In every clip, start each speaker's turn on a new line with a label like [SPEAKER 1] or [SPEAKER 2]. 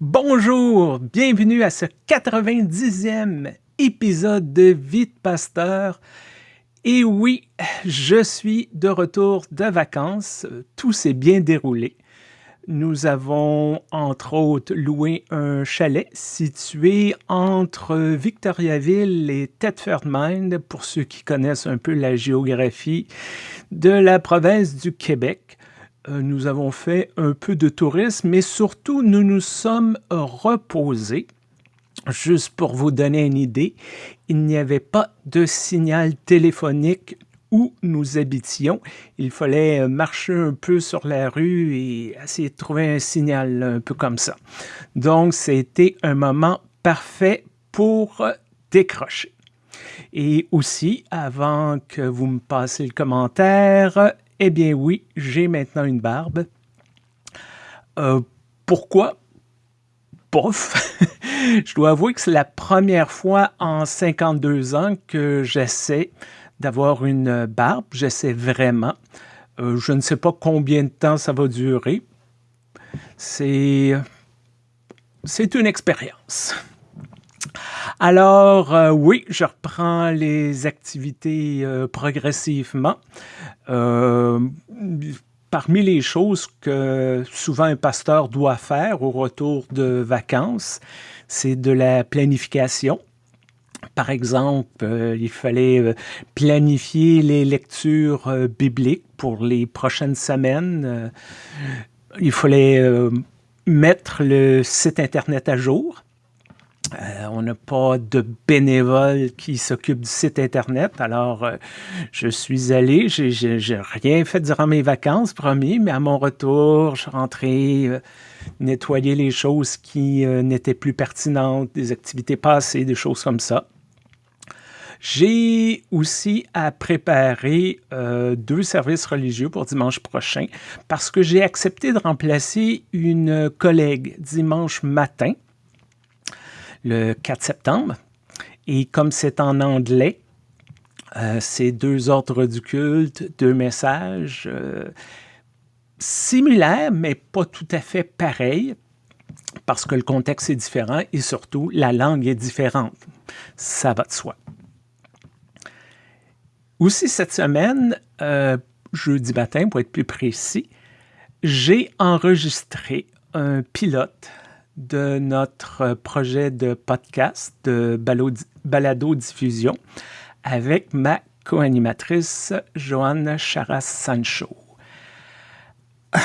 [SPEAKER 1] Bonjour, bienvenue à ce 90e épisode de Vite Pasteur. Et oui, je suis de retour de vacances, tout s'est bien déroulé. Nous avons entre autres loué un chalet situé entre Victoriaville et Thetford Mine, pour ceux qui connaissent un peu la géographie de la province du Québec. Euh, nous avons fait un peu de tourisme, mais surtout nous nous sommes reposés. Juste pour vous donner une idée, il n'y avait pas de signal téléphonique où nous habitions. Il fallait marcher un peu sur la rue et essayer de trouver un signal un peu comme ça. Donc, c'était un moment parfait pour décrocher. Et aussi, avant que vous me passiez le commentaire, eh bien oui, j'ai maintenant une barbe. Euh, pourquoi? Pouf! Je dois avouer que c'est la première fois en 52 ans que j'essaie d'avoir une barbe. J'essaie vraiment. Euh, je ne sais pas combien de temps ça va durer. C'est... C'est une expérience. Alors, euh, oui, je reprends les activités euh, progressivement. Euh, parmi les choses que souvent un pasteur doit faire au retour de vacances, c'est de la planification. Par exemple, il fallait planifier les lectures bibliques pour les prochaines semaines. il fallait mettre le site Internet à jour. Euh, on n'a pas de bénévole qui s'occupe du site Internet. Alors, euh, je suis allé, j'ai rien fait durant mes vacances, promis, mais à mon retour, je suis rentré euh, nettoyer les choses qui n'étaient plus pertinentes, des activités passées, des choses comme ça. J'ai aussi à préparer deux services religieux pour dimanche prochain parce que j'ai accepté de remplacer une collègue dimanche matin le 4 septembre. Et comme c'est en anglais, euh, c'est deux ordres du culte, deux messages euh, similaires, mais pas tout à fait pareils, parce que le contexte est différent et surtout la langue est différente. Ça va de soi. Aussi cette semaine, euh, jeudi matin pour être plus précis, j'ai enregistré un pilote de notre projet de podcast de balado-diffusion avec ma co-animatrice Joanne Charas-Sancho.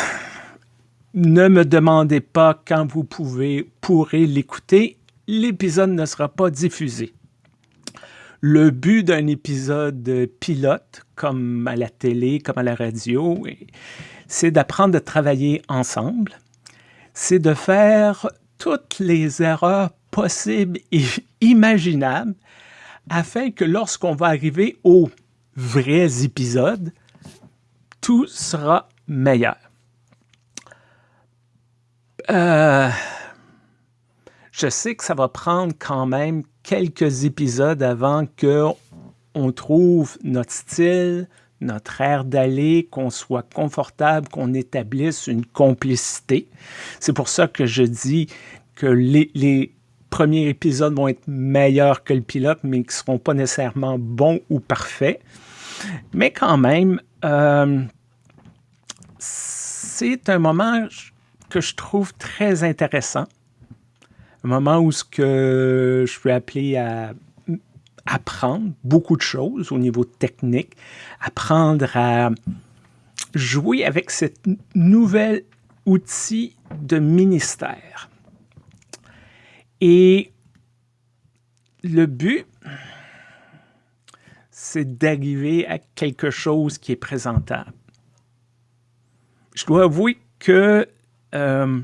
[SPEAKER 1] Ne me demandez pas quand vous pouvez, pourrez l'écouter, l'épisode ne sera pas diffusé. Le but d'un épisode pilote, comme à la télé, comme à la radio, c'est d'apprendre à travailler ensemble, c'est de faire toutes les erreurs possibles et imaginables afin que lorsqu'on va arriver aux vrais épisodes, tout sera meilleur. Euh, je sais que ça va prendre quand même quelques épisodes avant qu'on trouve notre style, notre air d'aller, qu'on soit confortable, qu'on établisse une complicité. C'est pour ça que je dis que les, premiers épisodes vont être meilleurs que le pilote, mais qui ne seront pas nécessairement bons ou parfaits. Mais quand même, euh, c'est un moment que je trouve très intéressant. Un moment où ce que je peux appeler à apprendre beaucoup de choses au niveau technique, apprendre à jouer avec cet nouvel outil de ministère. Et le but, c'est d'arriver à quelque chose qui est présentable. Je dois avouer que euh,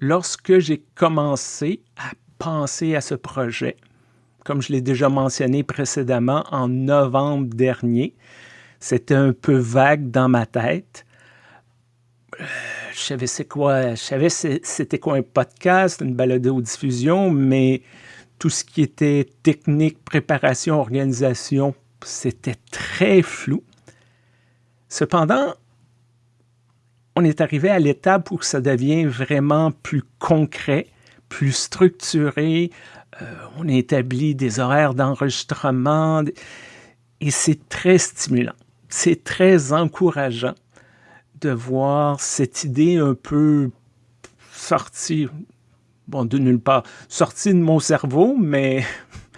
[SPEAKER 1] lorsque j'ai commencé à penser à ce projet, comme je l'ai déjà mentionné précédemment, en novembre dernier. C'était un peu vague dans ma tête. Je savais c'est quoi, je savais c'était quoi un podcast, une balado-diffusion, mais tout ce qui était technique, préparation, organisation, c'était très flou. Cependant, on est arrivé à l'étape où ça devient vraiment plus concret, plus structuré. Euh, on établit des horaires d'enregistrement et c'est très stimulant. C'est très encourageant de voir cette idée un peu sortie, bon, de nulle part, sortie de mon cerveau, mais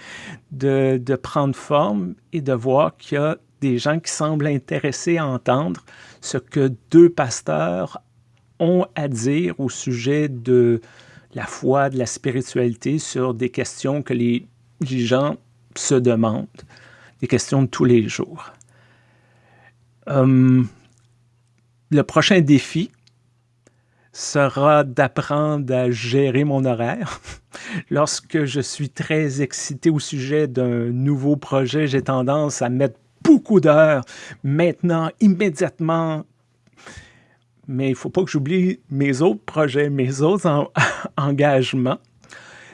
[SPEAKER 1] de, de prendre forme et de voir qu'il y a des gens qui semblent intéressés à entendre ce que deux pasteurs ont à dire au sujet de la foi, de la spiritualité, sur des questions que les, gens se demandent, des questions de tous les jours. Hum, le prochain défi sera d'apprendre à gérer mon horaire. Lorsque je suis très excité au sujet d'un nouveau projet, j'ai tendance à mettre beaucoup d'heures maintenant, immédiatement. Mais il ne faut pas que j'oublie mes autres projets, mes autres engagements.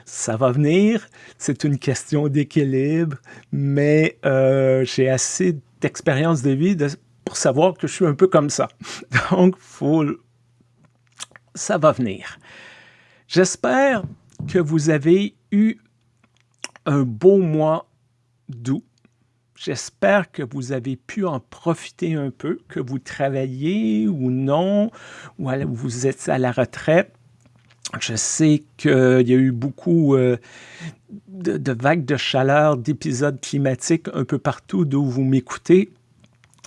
[SPEAKER 1] Ça va venir, c'est une question d'équilibre, mais euh, j'ai assez d'expérience de vie pour savoir que je suis un peu comme ça. Donc, ça va venir. J'espère que vous avez eu un beau mois d'août. J'espère que vous avez pu en profiter un peu, que vous travaillez ou non, ou vous êtes à la retraite. Je sais qu'il y a eu beaucoup euh, de, vagues de chaleur, d'épisodes climatiques un peu partout d'où vous m'écoutez.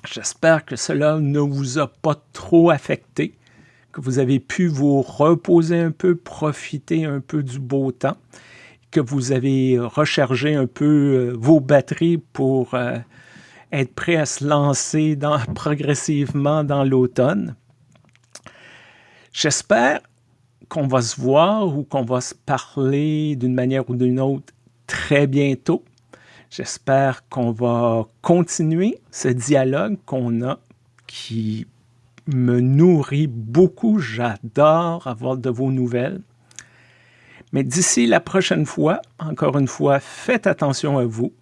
[SPEAKER 1] J'espère que cela ne vous a pas trop affecté, que vous avez pu vous reposer un peu, profiter un peu du beau temps que vous avez rechargé un peu euh, vos batteries pour euh, être prêt à se lancer progressivement dans l'automne. J'espère qu'on va se voir ou qu'on va se parler d'une manière ou d'une autre très bientôt. J'espère qu'on va continuer ce dialogue qu'on a qui me nourrit beaucoup. J'adore avoir de vos nouvelles. Mais d'ici la prochaine fois, encore une fois, faites attention à vous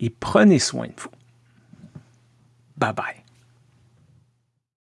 [SPEAKER 1] et prenez soin de vous. Bye bye.